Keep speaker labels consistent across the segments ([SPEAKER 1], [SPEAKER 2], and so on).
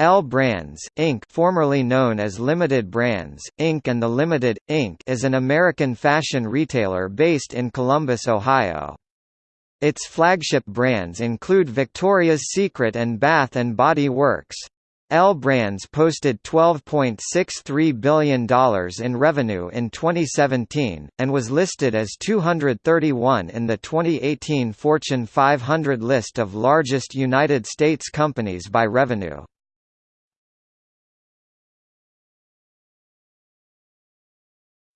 [SPEAKER 1] L Brands, Inc. formerly known as Limited Brands, Inc. and The Limited, Inc. is an American fashion retailer based in Columbus, Ohio. Its flagship brands include Victoria's Secret and Bath Body Works. L Brands posted $12.63 billion in revenue in 2017, and was listed as 231 in the 2018 Fortune 500 list of largest United States companies by revenue.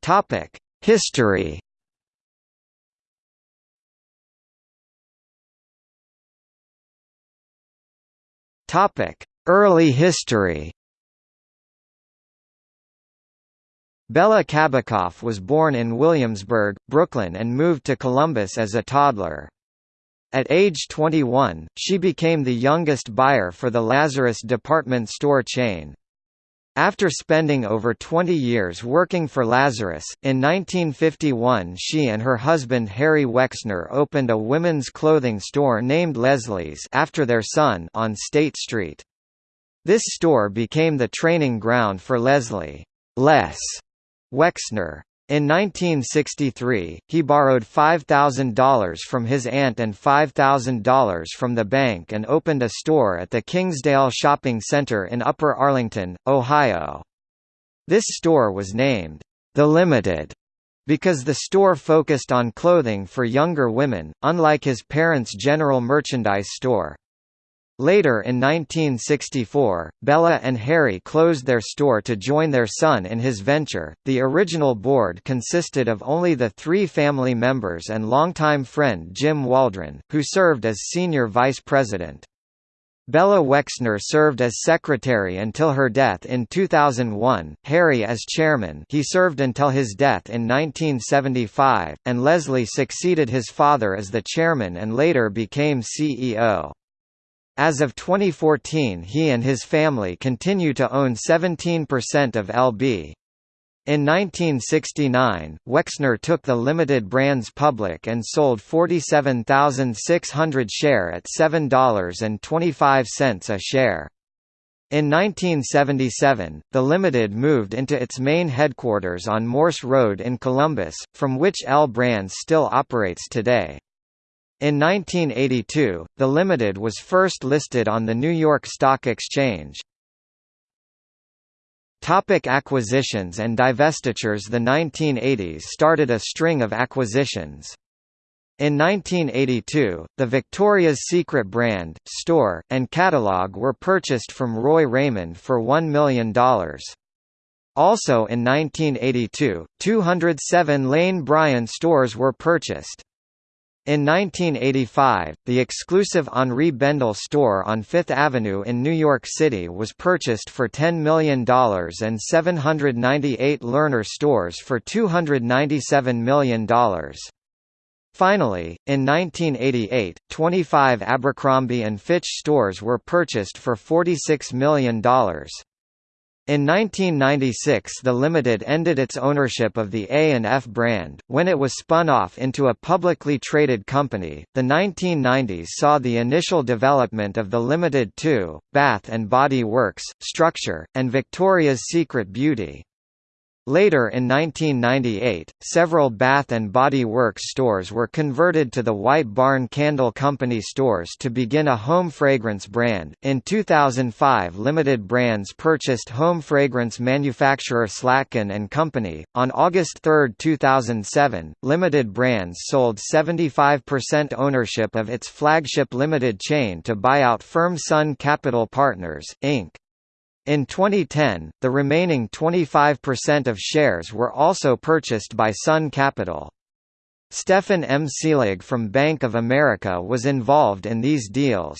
[SPEAKER 1] Topic: History. Topic: Early history. Bella Cabakoff was born in Williamsburg, Brooklyn and moved to Columbus as a toddler. At age 21, she became the youngest buyer for the Lazarus department store chain. After spending over 20 years working for Lazarus, in 1951 she and her husband Harry Wexner opened a women's clothing store named Leslie's after their son on State Street. This store became the training ground for Leslie Les Wexner. In 1963, he borrowed $5,000 from his aunt and $5,000 from the bank and opened a store at the Kingsdale Shopping Center in Upper Arlington, Ohio. This store was named, The Limited, because the store focused on clothing for younger women, unlike his parents' general merchandise store. Later in 1964, Bella and Harry closed their store to join their son in his venture. The original board consisted of only the three family members and longtime friend Jim Waldron, who served as senior vice president. Bella Wexner served as secretary until her death in 2001, Harry as chairman he served until his death in 1975, and Leslie succeeded his father as the chairman and later became CEO. As of 2014 he and his family continue to own 17% of LB. In 1969, Wexner took the limited brands public and sold 47,600 share at $7.25 a share. In 1977, the Limited moved into its main headquarters on Morse Road in Columbus, from which L Brands still operates today. In 1982, the Limited was first listed on the New York Stock Exchange. Topic acquisitions and divestitures The 1980s started a string of acquisitions. In 1982, the Victoria's Secret brand, store, and catalog were purchased from Roy Raymond for $1 million. Also in 1982, 207 Lane Bryant stores were purchased. In 1985, the exclusive Henri Bendel store on Fifth Avenue in New York City was purchased for $10 million and 798 Lerner stores for $297 million. Finally, in 1988, 25 Abercrombie & Fitch stores were purchased for $46 million. In 1996 the Limited ended its ownership of the A&F brand, when it was spun off into a publicly traded company. The 1990s saw the initial development of the Limited 2, Bath Body Works, Structure, and Victoria's Secret Beauty. Later in 1998, several Bath and Body Works stores were converted to the White Barn Candle Company stores to begin a home fragrance brand. In 2005, Limited Brands purchased home fragrance manufacturer Slatkin and Company. On August 3, 2007, Limited Brands sold 75% ownership of its flagship limited chain to buyout firm Sun Capital Partners, Inc. In 2010, the remaining 25% of shares were also purchased by Sun Capital. Stefan M. Selig from Bank of America was involved in these deals.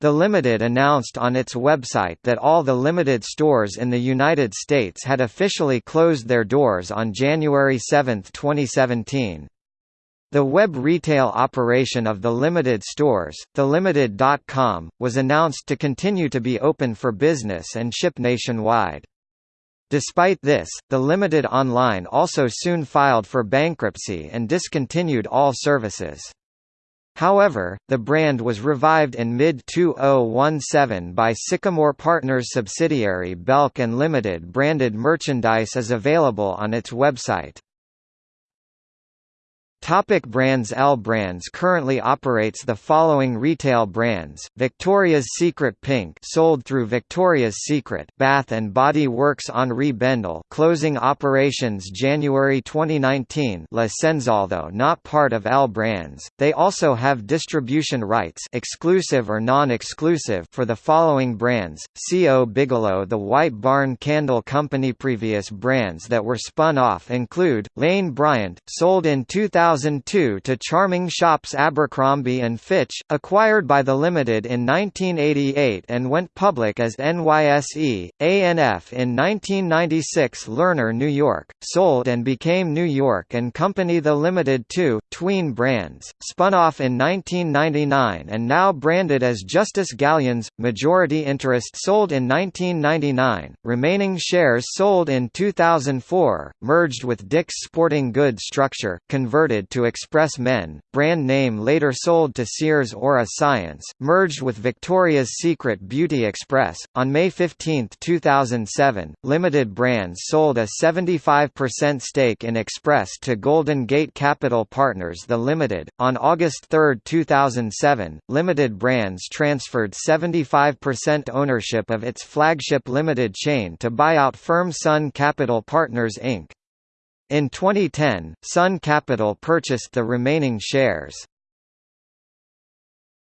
[SPEAKER 1] The Limited announced on its website that all the Limited stores in the United States had officially closed their doors on January 7, 2017. The web retail operation of the Limited stores, thelimited.com, was announced to continue to be open for business and ship nationwide. Despite this, the Limited Online also soon filed for bankruptcy and discontinued all services. However, the brand was revived in mid-2017 by Sycamore Partners subsidiary Belk and Limited branded merchandise is available on its website. Topic brands L Brands currently operates the following retail brands: Victoria's Secret Pink, sold through Victoria's Secret, Bath and Body Works Henri Bendel, closing operations January 2019. La although not part of L Brands, they also have distribution rights, exclusive or non-exclusive, for the following brands: CO Bigelow, The White Barn Candle Company. Previous brands that were spun off include Lane Bryant, sold in 2000. 2002 to Charming Shops Abercrombie & Fitch, acquired by the Limited in 1988 and went public as NYSE, A&F in 1996 Lerner New York, sold and became New York & Company The Limited 2, Tween Brands, spun off in 1999 and now branded as Justice Galyan's, majority interest sold in 1999, remaining shares sold in 2004, merged with Dick's Sporting Goods structure, converted to Express Men, brand name later sold to Sears Aura Science, merged with Victoria's Secret Beauty Express. On May 15, 2007, Limited Brands sold a 75% stake in Express to Golden Gate Capital Partners The Limited. On August 3, 2007, Limited Brands transferred 75% ownership of its flagship limited chain to buyout firm Sun Capital Partners Inc. In 2010, Sun Capital purchased the remaining shares.